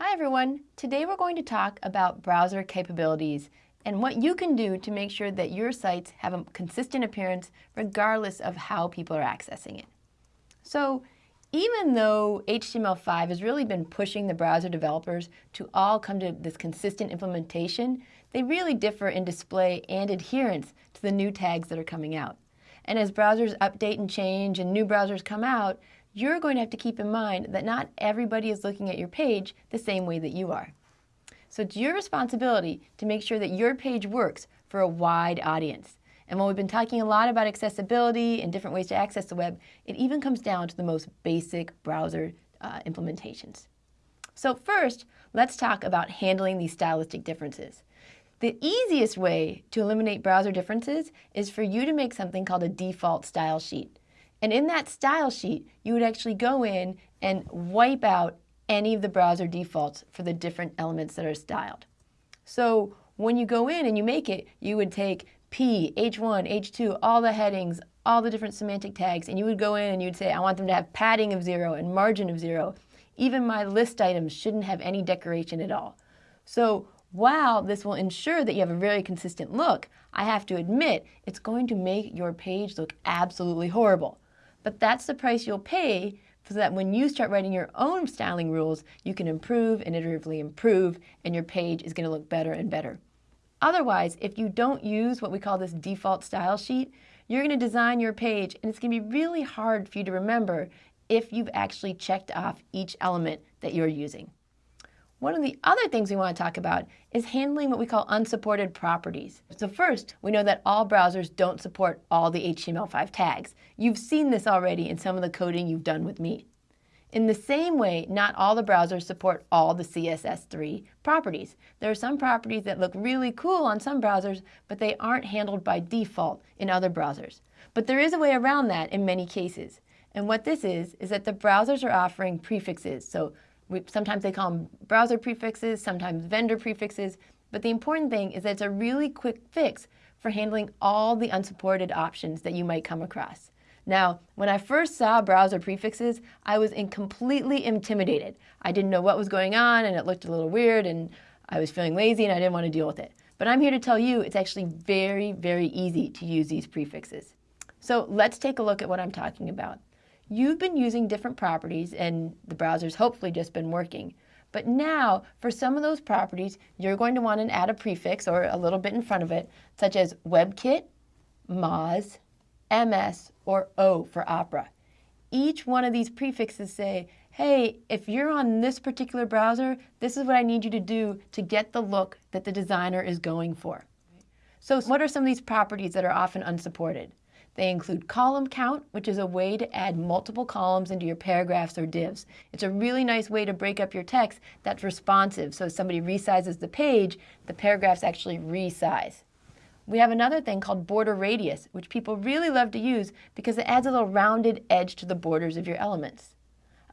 Hi everyone! Today we're going to talk about browser capabilities and what you can do to make sure that your sites have a consistent appearance regardless of how people are accessing it. So even though HTML5 has really been pushing the browser developers to all come to this consistent implementation, they really differ in display and adherence to the new tags that are coming out. And as browsers update and change and new browsers come out, you're going to have to keep in mind that not everybody is looking at your page the same way that you are. So it's your responsibility to make sure that your page works for a wide audience. And while we've been talking a lot about accessibility and different ways to access the web, it even comes down to the most basic browser uh, implementations. So first, let's talk about handling these stylistic differences. The easiest way to eliminate browser differences is for you to make something called a default style sheet. And in that style sheet, you would actually go in and wipe out any of the browser defaults for the different elements that are styled. So when you go in and you make it, you would take P, H1, H2, all the headings, all the different semantic tags, and you would go in and you'd say, I want them to have padding of zero and margin of zero. Even my list items shouldn't have any decoration at all. So while this will ensure that you have a very consistent look, I have to admit it's going to make your page look absolutely horrible. But that's the price you'll pay so that when you start writing your own styling rules, you can improve and iteratively improve, and your page is going to look better and better. Otherwise, if you don't use what we call this default style sheet, you're going to design your page, and it's going to be really hard for you to remember if you've actually checked off each element that you're using. One of the other things we want to talk about is handling what we call unsupported properties. So first, we know that all browsers don't support all the HTML5 tags. You've seen this already in some of the coding you've done with me. In the same way, not all the browsers support all the CSS3 properties. There are some properties that look really cool on some browsers, but they aren't handled by default in other browsers. But there is a way around that in many cases. And what this is, is that the browsers are offering prefixes. So we, sometimes they call them browser prefixes, sometimes vendor prefixes, but the important thing is that it's a really quick fix for handling all the unsupported options that you might come across. Now, when I first saw browser prefixes, I was in completely intimidated. I didn't know what was going on and it looked a little weird and I was feeling lazy and I didn't want to deal with it. But I'm here to tell you it's actually very, very easy to use these prefixes. So let's take a look at what I'm talking about. You've been using different properties and the browser's hopefully just been working. But now, for some of those properties, you're going to want to add a prefix or a little bit in front of it, such as WebKit, Moz, MS, or O for Opera. Each one of these prefixes say, hey, if you're on this particular browser, this is what I need you to do to get the look that the designer is going for. So what are some of these properties that are often unsupported? They include column count, which is a way to add multiple columns into your paragraphs or divs. It's a really nice way to break up your text that's responsive. So if somebody resizes the page, the paragraphs actually resize. We have another thing called border radius, which people really love to use because it adds a little rounded edge to the borders of your elements.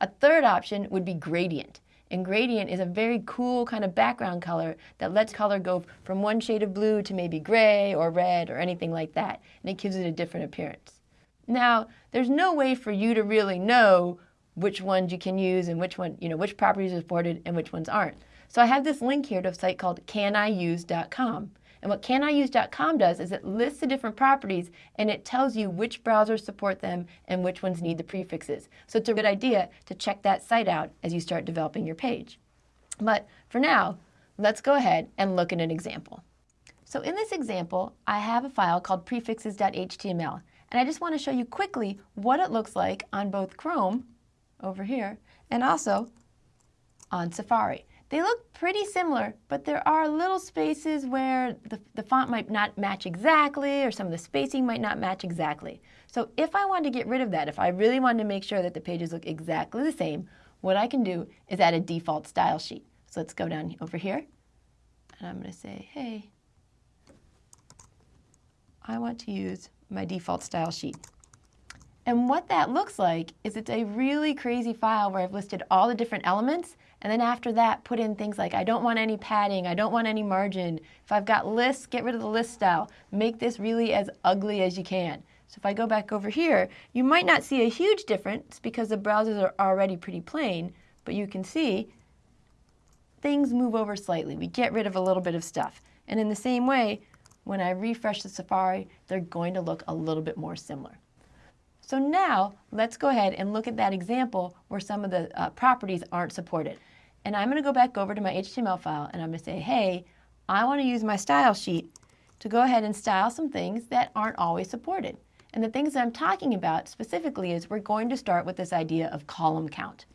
A third option would be gradient. And gradient is a very cool kind of background color that lets color go from one shade of blue to maybe gray or red or anything like that. And it gives it a different appearance. Now, there's no way for you to really know which ones you can use and which one, you know, which properties are supported and which ones aren't. So I have this link here to a site called caniuse.com. And what caniuse.com does is it lists the different properties and it tells you which browsers support them and which ones need the prefixes. So it's a good idea to check that site out as you start developing your page. But for now, let's go ahead and look at an example. So in this example, I have a file called prefixes.html, and I just want to show you quickly what it looks like on both Chrome, over here, and also on Safari. They look pretty similar, but there are little spaces where the, the font might not match exactly or some of the spacing might not match exactly. So if I wanted to get rid of that, if I really wanted to make sure that the pages look exactly the same, what I can do is add a default style sheet. So let's go down over here and I'm going to say, hey, I want to use my default style sheet. And what that looks like is it's a really crazy file where I've listed all the different elements and then after that, put in things like, I don't want any padding, I don't want any margin. If I've got lists, get rid of the list style. Make this really as ugly as you can. So if I go back over here, you might not see a huge difference because the browsers are already pretty plain, but you can see things move over slightly. We get rid of a little bit of stuff. And in the same way, when I refresh the Safari, they're going to look a little bit more similar. So now let's go ahead and look at that example where some of the uh, properties aren't supported. And I'm going to go back over to my HTML file and I'm going to say, hey, I want to use my style sheet to go ahead and style some things that aren't always supported. And the things that I'm talking about specifically is we're going to start with this idea of column count.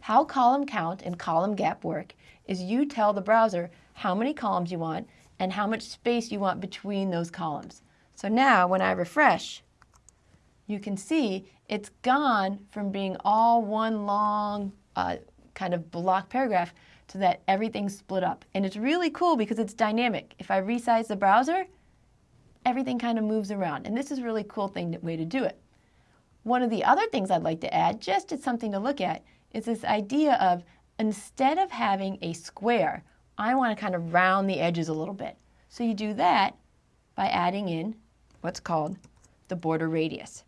How column count and column gap work is you tell the browser how many columns you want and how much space you want between those columns. So now when I refresh, you can see it's gone from being all one long uh, kind of block paragraph so that everything's split up. And it's really cool because it's dynamic. If I resize the browser, everything kind of moves around. And this is a really cool thing, way to do it. One of the other things I'd like to add, just as something to look at, is this idea of instead of having a square, I want to kind of round the edges a little bit. So you do that by adding in what's called the border radius.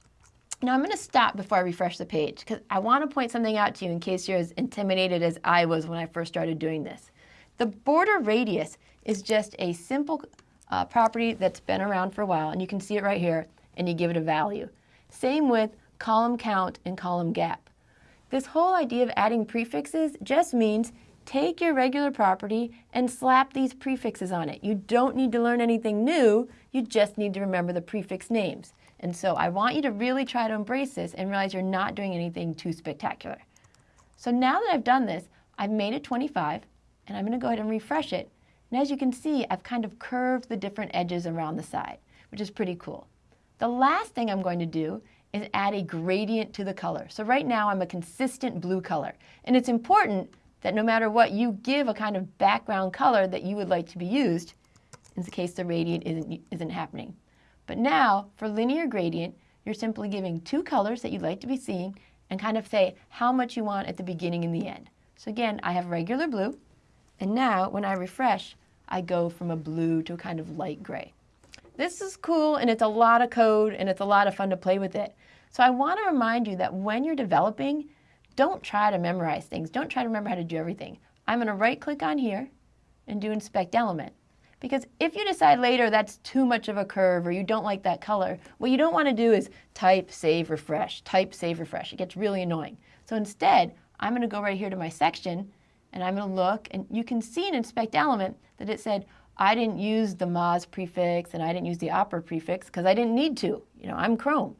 Now I'm going to stop before I refresh the page because I want to point something out to you in case you're as intimidated as I was when I first started doing this. The border radius is just a simple uh, property that's been around for a while, and you can see it right here, and you give it a value. Same with column count and column gap. This whole idea of adding prefixes just means take your regular property and slap these prefixes on it. You don't need to learn anything new, you just need to remember the prefix names. And so I want you to really try to embrace this and realize you're not doing anything too spectacular. So now that I've done this, I've made it 25, and I'm going to go ahead and refresh it, and as you can see, I've kind of curved the different edges around the side, which is pretty cool. The last thing I'm going to do is add a gradient to the color. So right now I'm a consistent blue color. And it's important that no matter what, you give a kind of background color that you would like to be used in the case the gradient isn't, isn't happening. But now, for linear gradient, you're simply giving two colors that you'd like to be seeing and kind of say how much you want at the beginning and the end. So again, I have regular blue, and now when I refresh, I go from a blue to a kind of light gray. This is cool and it's a lot of code and it's a lot of fun to play with it. So I want to remind you that when you're developing, don't try to memorize things. Don't try to remember how to do everything. I'm going to right click on here and do inspect element. Because if you decide later that's too much of a curve or you don't like that color, what you don't want to do is type, save, refresh, type, save, refresh. It gets really annoying. So instead, I'm going to go right here to my section and I'm going to look, and you can see in inspect element that it said, I didn't use the Moz prefix and I didn't use the Opera prefix because I didn't need to. You know, I'm Chrome.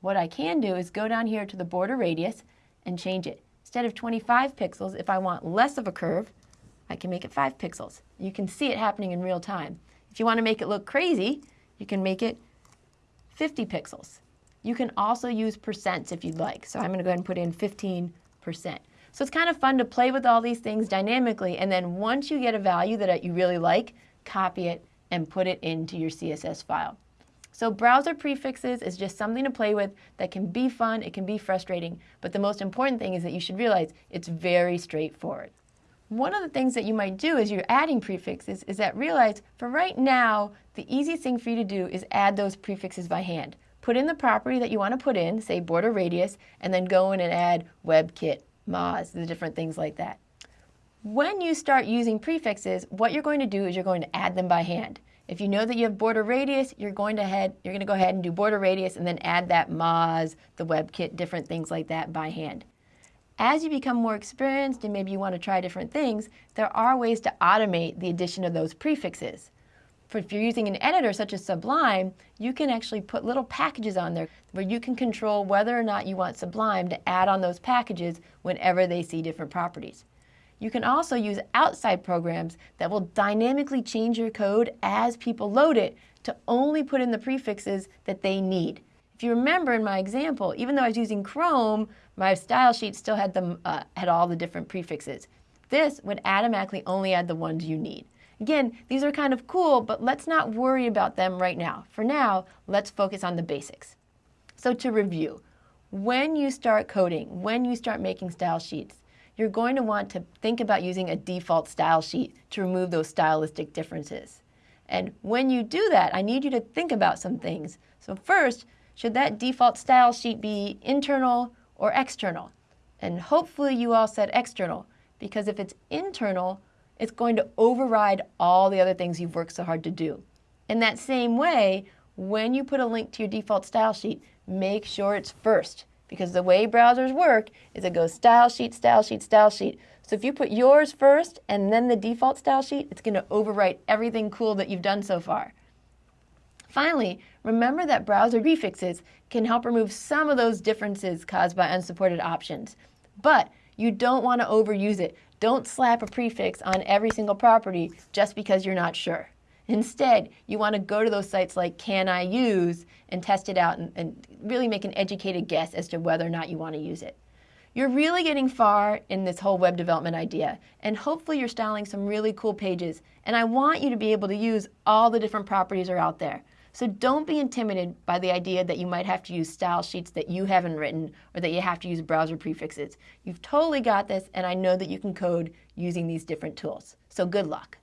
What I can do is go down here to the border radius and change it. Instead of 25 pixels, if I want less of a curve, I can make it 5 pixels. You can see it happening in real time. If you want to make it look crazy, you can make it 50 pixels. You can also use percents if you'd like. So I'm going to go ahead and put in 15%. So it's kind of fun to play with all these things dynamically, and then once you get a value that you really like, copy it and put it into your CSS file. So browser prefixes is just something to play with that can be fun, it can be frustrating, but the most important thing is that you should realize it's very straightforward. One of the things that you might do as you're adding prefixes is that realize for right now, the easiest thing for you to do is add those prefixes by hand. Put in the property that you want to put in, say border radius, and then go in and add WebKit Moz, the different things like that. When you start using prefixes, what you're going to do is you're going to add them by hand. If you know that you have border radius, you're going to head, you're going to go ahead and do border radius and then add that Moz, the WebKit, different things like that by hand. As you become more experienced and maybe you want to try different things, there are ways to automate the addition of those prefixes. For if you're using an editor such as Sublime, you can actually put little packages on there where you can control whether or not you want Sublime to add on those packages whenever they see different properties. You can also use outside programs that will dynamically change your code as people load it to only put in the prefixes that they need. If you remember in my example, even though I was using Chrome, my style sheet still had, them, uh, had all the different prefixes. This would automatically only add the ones you need. Again, these are kind of cool, but let's not worry about them right now. For now, let's focus on the basics. So to review, when you start coding, when you start making style sheets, you're going to want to think about using a default style sheet to remove those stylistic differences. And when you do that, I need you to think about some things. So first, should that default style sheet be internal or external? And hopefully you all said external, because if it's internal, it's going to override all the other things you've worked so hard to do. In that same way, when you put a link to your default style sheet, make sure it's first because the way browsers work is it goes style sheet, style sheet, style sheet. So if you put yours first and then the default style sheet, it's going to overwrite everything cool that you've done so far. Finally, remember that browser prefixes can help remove some of those differences caused by unsupported options. But you don't want to overuse it. Don't slap a prefix on every single property just because you're not sure. Instead, you want to go to those sites like Can I Use and test it out and, and, really make an educated guess as to whether or not you want to use it. You're really getting far in this whole web development idea, and hopefully you're styling some really cool pages, and I want you to be able to use all the different properties are out there. So don't be intimidated by the idea that you might have to use style sheets that you haven't written or that you have to use browser prefixes. You've totally got this, and I know that you can code using these different tools. So good luck.